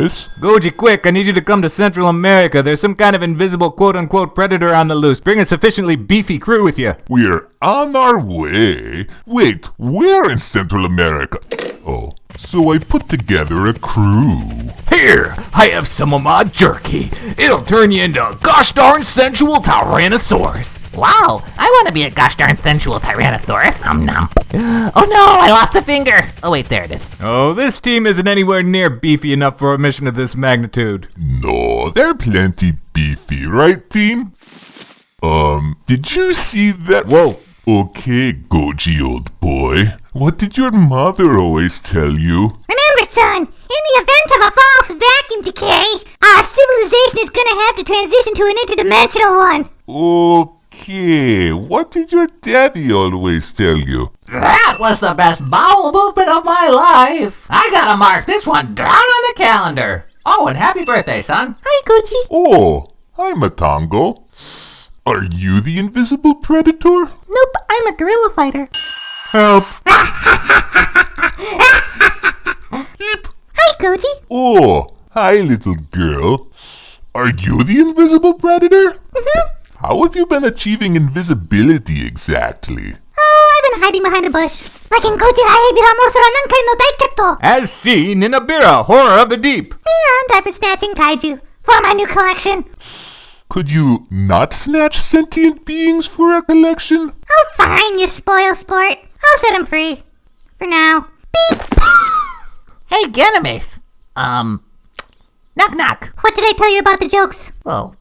this? Goji, quick, I need you to come to Central America. There's some kind of invisible quote unquote predator on the loose. Bring a sufficiently beefy crew with you. We're on our way. Wait, where in Central America? Oh, so I put together a crew. Here, I have some of my jerky. It'll turn you into a gosh darn sensual Tyrannosaurus. Wow, I want to be a gosh darn sensual Tyrannosaurus. Um, nom. Oh no, I lost a finger. Oh wait, there it is. Oh, this team isn't anywhere near beefy enough for a mission of this magnitude. No, they're plenty beefy, right, team? Um, did you see that? Whoa. Okay, Goji, old boy. What did your mother always tell you? Remember, son, in the event of a false vacuum decay, our civilization is gonna have to transition to an interdimensional one. Okay, what did your daddy always tell you? That was the best bowel movement of my life. I gotta mark this one down on the calendar. Oh, and happy birthday, son. Hi, Gucci. Oh, I'm Matango. Are you the invisible predator? Nope, I'm a gorilla fighter. Help. Hi, Gucci. Oh, hi, little girl. Are you the invisible predator? Mm-hmm. How have you been achieving invisibility exactly? Oh, I've been hiding behind a bush. Like in Gojira Ebira Monster Nankai no Daiketo. As seen in Ebirah, Horror of the Deep. And I've been snatching kaiju for my new collection. Could you not snatch sentient beings for a collection? Oh, fine, you spoil sport. I'll set him free. For now. Beep! Hey, Ganymede. Um, knock knock. What did I tell you about the jokes? Oh,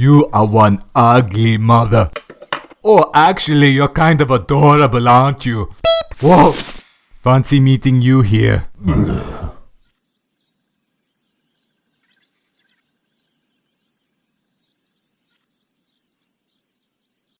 You are one ugly mother. Oh, actually, you're kind of adorable, aren't you? Whoa. Fancy meeting you here.